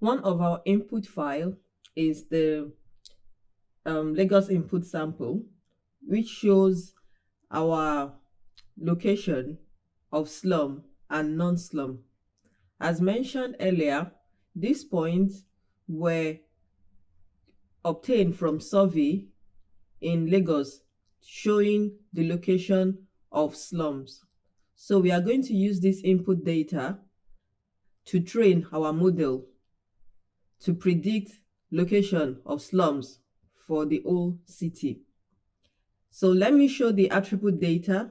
One of our input file is the um, Lagos input sample, which shows our location of slum and non-slum. As mentioned earlier, these points were obtained from survey in Lagos showing the location of slums. So we are going to use this input data to train our model to predict location of slums for the whole city. So let me show the attribute data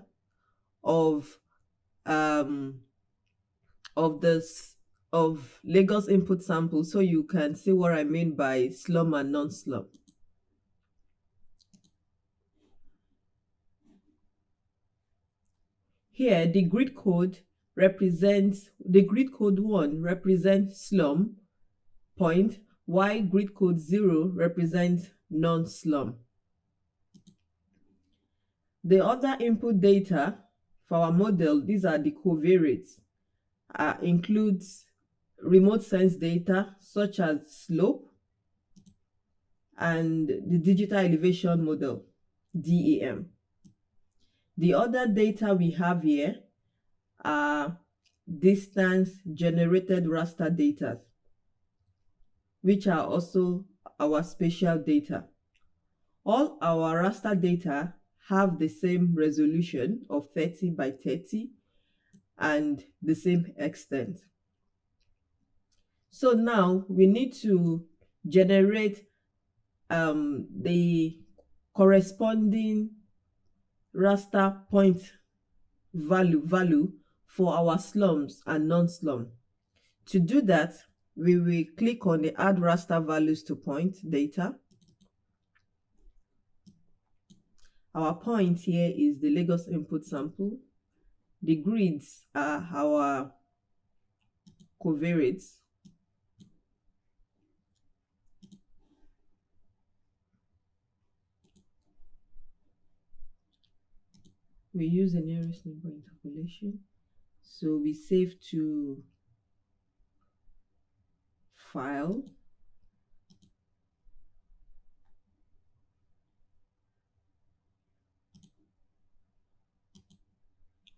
of um, of this of Lagos input sample so you can see what I mean by slum and non-slum. Here the grid code represents the grid code 1 represents slum point while grid code 0 represents non-slum. The other input data for our model, these are the covariates, uh, includes remote sense data such as slope and the digital elevation model, DEM. The other data we have here are distance generated raster data, which are also our spatial data. All our raster data have the same resolution of 30 by 30 and the same extent. So now we need to generate um, the corresponding raster point value value for our slums and non-slum. To do that, we will click on the add raster values to point data Our point here is the Lagos input sample. The grids are our covariates. We use the nearest neighbor interpolation. So we save to file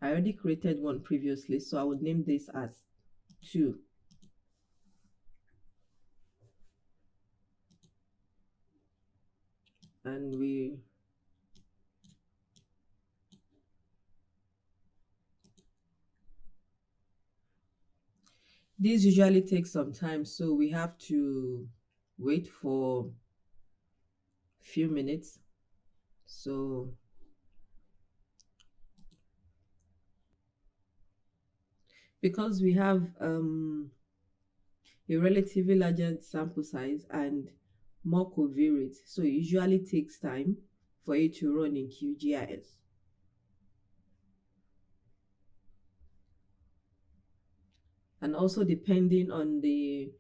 I already created one previously, so I would name this as 2. And we This usually takes some time, so we have to wait for a few minutes. So because we have um, a relatively larger sample size and more covariates, so it usually takes time for it to run in QGIS. And also depending on the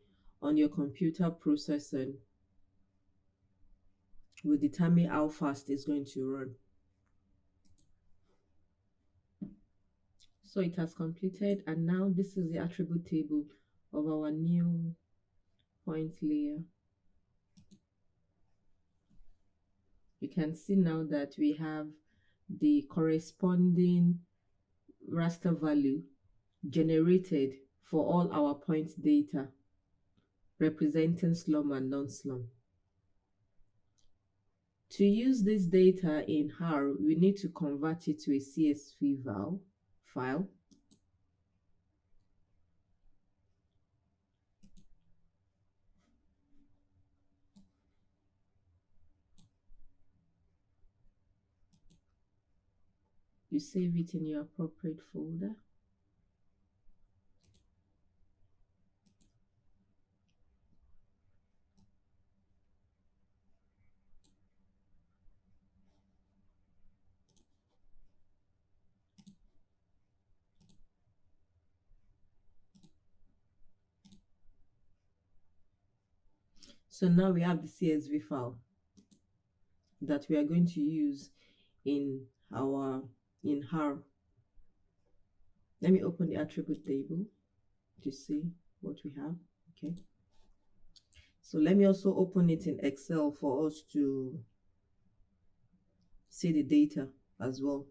on your computer processing will determine how fast it's going to run. so it has completed and now this is the attribute table of our new point layer you can see now that we have the corresponding raster value generated for all our point data representing slum and non-slum. To use this data in R, we need to convert it to a CSV file. You save it in your appropriate folder. So now we have the CSV file that we are going to use in our in R. Let me open the attribute table to see what we have. Okay. So let me also open it in Excel for us to see the data as well.